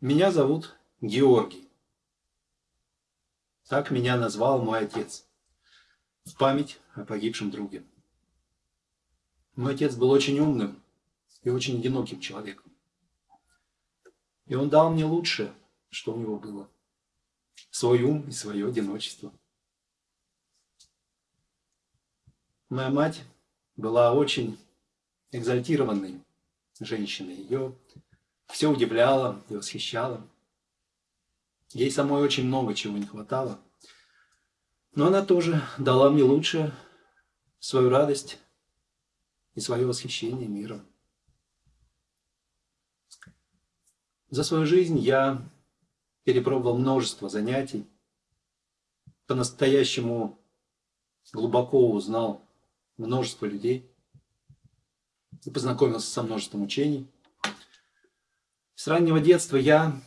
Меня зовут Георгий. Так меня назвал мой отец. В память о погибшем друге. Мой отец был очень умным и очень одиноким человеком. И он дал мне лучшее, что у него было. Свой ум и свое одиночество. Моя мать была очень экзальтированной женщиной. Ее все удивляло и восхищало. Ей самой очень много чего не хватало. Но она тоже дала мне лучшее, свою радость и свое восхищение миром. За свою жизнь я перепробовал множество занятий, по-настоящему глубоко узнал множество людей и познакомился со множеством учений. С раннего детства я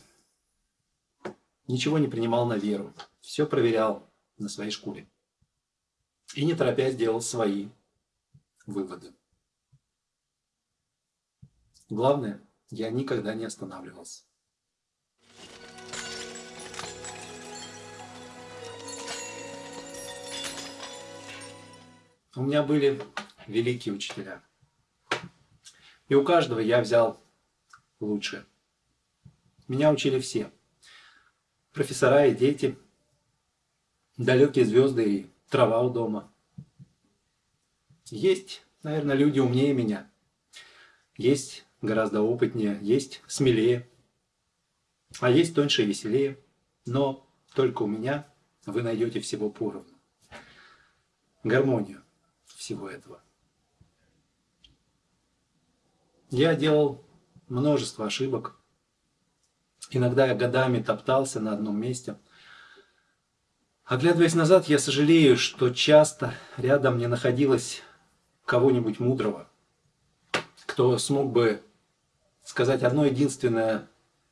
ничего не принимал на веру, все проверял на своей шкуре. И не торопясь делал свои выводы. Главное, я никогда не останавливался. У меня были великие учителя. И у каждого я взял лучшее. Меня учили все. Профессора и дети, далекие звезды и трава у дома. Есть, наверное, люди умнее меня. Есть гораздо опытнее, есть смелее. А есть тоньше и веселее. Но только у меня вы найдете всего поровну. Гармонию всего этого. Я делал множество ошибок. Иногда я годами топтался на одном месте. Оглядываясь назад, я сожалею, что часто рядом не находилось кого-нибудь мудрого, кто смог бы сказать одно единственное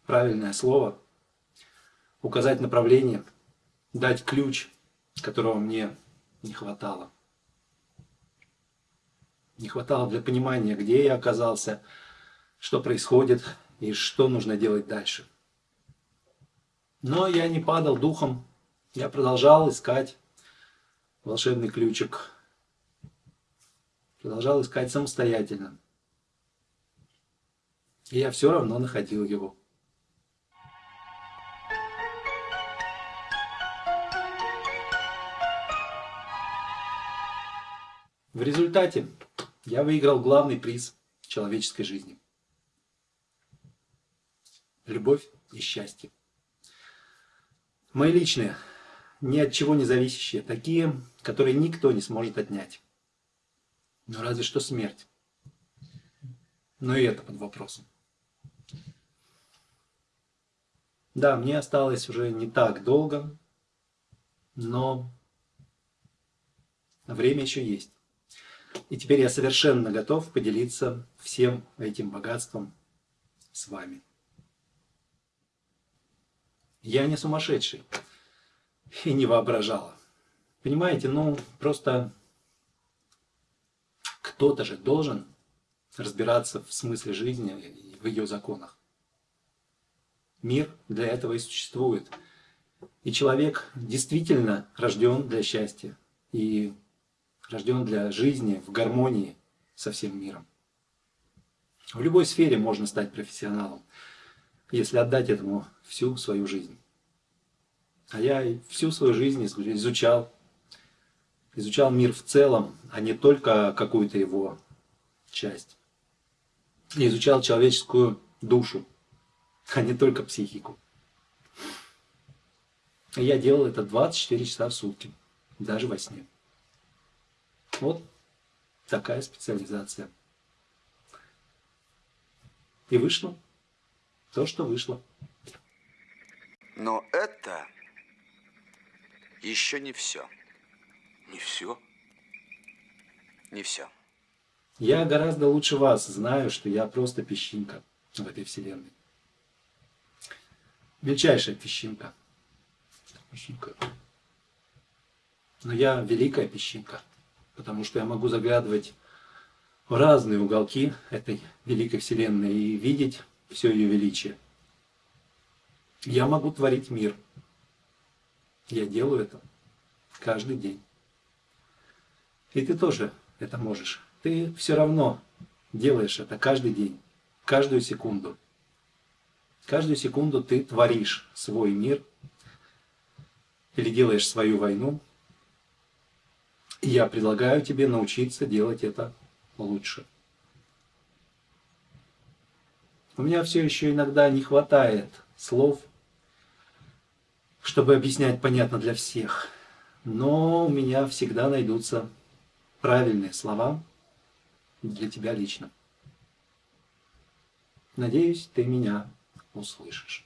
правильное слово, указать направление, дать ключ, которого мне не хватало. Не хватало для понимания, где я оказался, что происходит и что нужно делать дальше. Но я не падал духом, я продолжал искать волшебный ключик. Продолжал искать самостоятельно. И я все равно находил его. В результате я выиграл главный приз человеческой жизни. Любовь и счастье. Мои личные, ни от чего не зависящие, такие, которые никто не сможет отнять. Но разве что смерть. Но и это под вопросом. Да, мне осталось уже не так долго, но время еще есть. И теперь я совершенно готов поделиться всем этим богатством с вами. Я не сумасшедший и не воображала. Понимаете, ну просто кто-то же должен разбираться в смысле жизни и в ее законах. Мир для этого и существует. И человек действительно рожден для счастья. И рожден для жизни в гармонии со всем миром. В любой сфере можно стать профессионалом, если отдать этому всю свою жизнь. А я всю свою жизнь изучал, изучал мир в целом, а не только какую-то его часть. Изучал человеческую душу, а не только психику. Я делал это 24 часа в сутки, даже во сне. Вот такая специализация. И вышло то, что вышло. Но это еще не все. Не все? Не все. Я гораздо лучше вас знаю, что я просто песчинка в этой вселенной. Мельчайшая песчинка. Песчинка. Но я великая песчинка потому что я могу заглядывать в разные уголки этой великой вселенной и видеть все ее величие. Я могу творить мир. Я делаю это каждый день. И ты тоже это можешь. Ты все равно делаешь это каждый день, каждую секунду. Каждую секунду ты творишь свой мир или делаешь свою войну. И я предлагаю тебе научиться делать это лучше. У меня все еще иногда не хватает слов, чтобы объяснять понятно для всех. Но у меня всегда найдутся правильные слова для тебя лично. Надеюсь, ты меня услышишь.